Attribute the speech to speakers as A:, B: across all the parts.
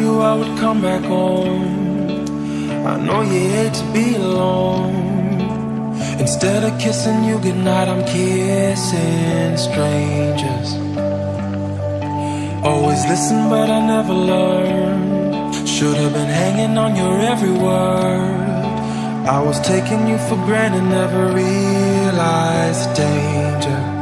A: you I would come back home. I know you hate to be alone. Instead of kissing you goodnight, I'm kissing strangers. Always listen, but I never learned. Should have been hanging on your every word. I was taking you for granted, never realized the danger.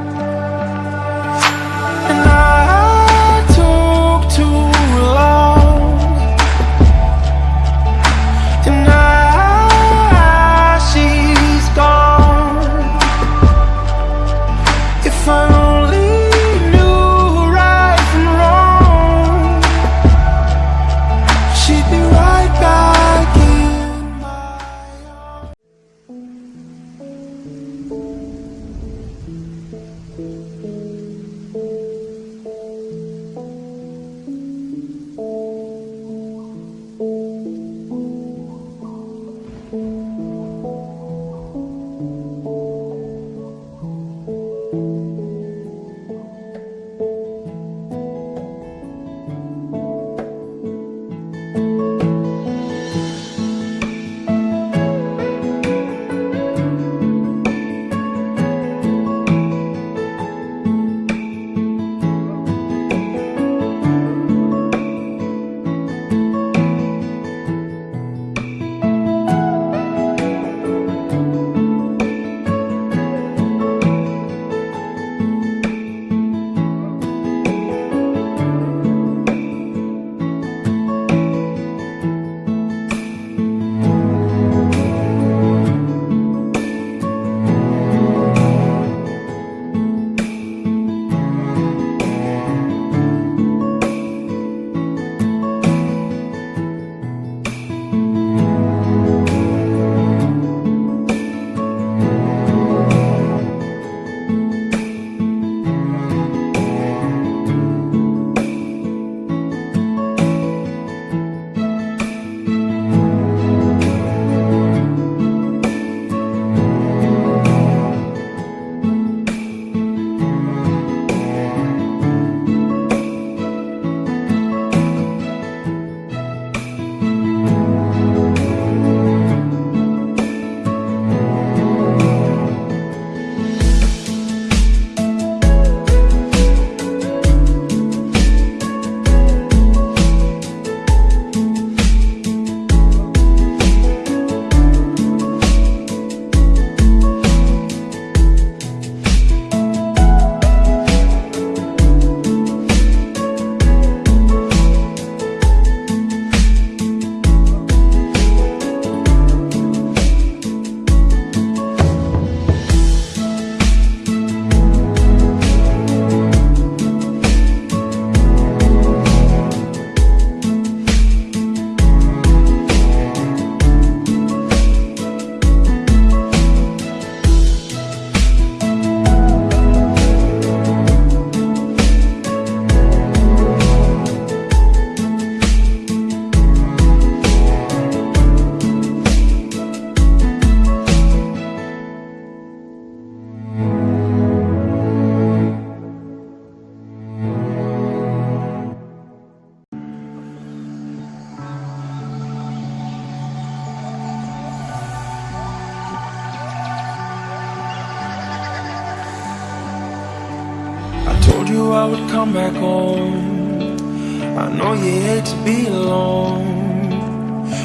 A: told you I would come back home. I know you hate to be alone.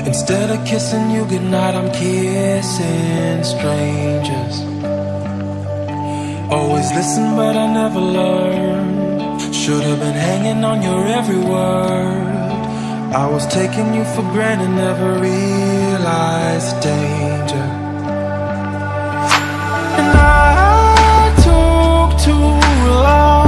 A: Instead of kissing you goodnight I'm kissing strangers. Always listen but I never learned Should have been hanging on your every word. I was taking you for granted Never realized the danger. And I took too long.